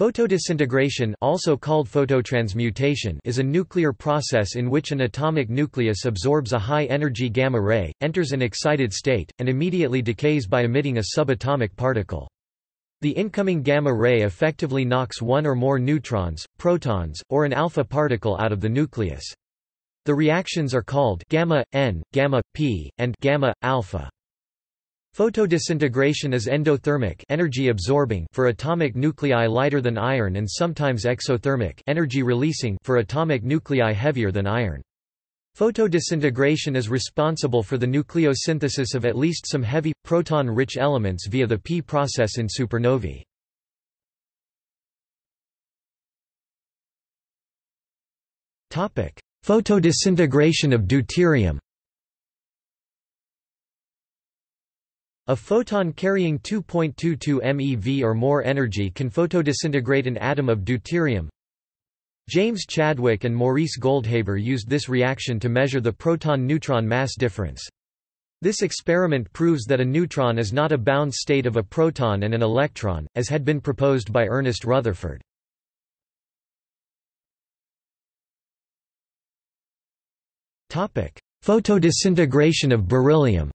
Photodisintegration also called phototransmutation is a nuclear process in which an atomic nucleus absorbs a high-energy gamma ray, enters an excited state, and immediately decays by emitting a subatomic particle. The incoming gamma ray effectively knocks one or more neutrons, protons, or an alpha particle out of the nucleus. The reactions are called gamma, N, gamma, P, and gamma, alpha. Photodisintegration is endothermic energy absorbing for atomic nuclei lighter than iron and sometimes exothermic energy releasing for atomic nuclei heavier than iron. Photodisintegration is responsible for the nucleosynthesis of at least some heavy, proton-rich elements via the P process in supernovae. Photodisintegration of deuterium A photon carrying 2.22 MeV or more energy can photodisintegrate an atom of deuterium. James Chadwick and Maurice Goldhaber used this reaction to measure the proton-neutron mass difference. This experiment proves that a neutron is not a bound state of a proton and an electron, as had been proposed by Ernest Rutherford. Photodisintegration of beryllium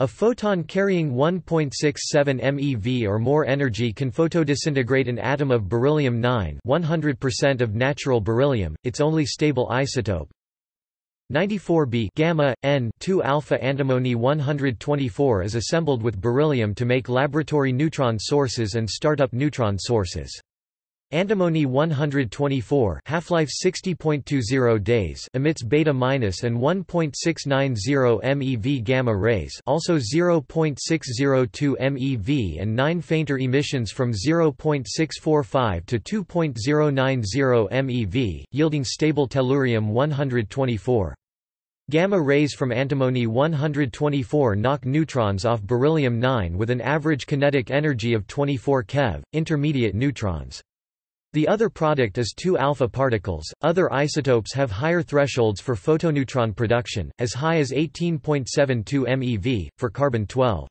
A photon carrying 1.67 MeV or more energy can photodisintegrate an atom of beryllium-9 100% of natural beryllium, its only stable isotope. 94b gamma n 2 alpha antimony 124 is assembled with beryllium to make laboratory neutron sources and start-up neutron sources. Antimony 124 half-life 60.20 days emits beta minus and 1.690 MeV gamma rays, also 0.602 MeV and 9 fainter emissions from 0.645 to 2.090 MeV, yielding stable tellurium 124. Gamma rays from antimony 124 knock neutrons off beryllium-9 with an average kinetic energy of 24 keV, intermediate neutrons. The other product is 2 alpha particles. Other isotopes have higher thresholds for photoneutron production, as high as 18.72 MeV, for carbon 12.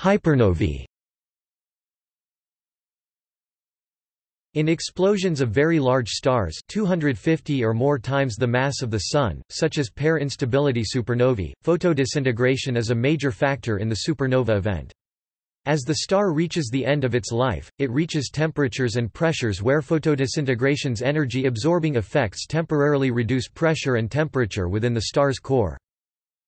Hypernovae In explosions of very large stars 250 or more times the mass of the Sun, such as pair instability supernovae, photodisintegration is a major factor in the supernova event. As the star reaches the end of its life, it reaches temperatures and pressures where photodisintegration's energy-absorbing effects temporarily reduce pressure and temperature within the star's core.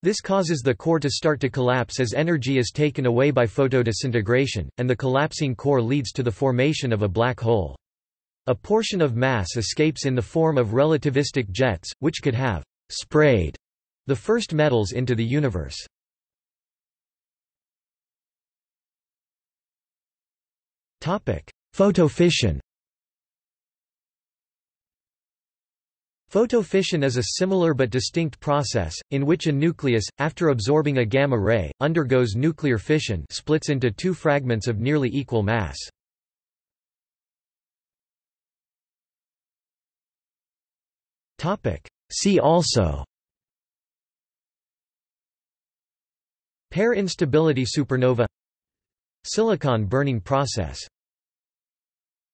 This causes the core to start to collapse as energy is taken away by photodisintegration, and the collapsing core leads to the formation of a black hole. A portion of mass escapes in the form of relativistic jets, which could have sprayed the first metals into the universe. Photofission Photofission is a similar but distinct process, in which a nucleus, after absorbing a gamma ray, undergoes nuclear fission splits into two fragments of nearly equal mass. Topic. See also. Pair instability supernova. Silicon burning process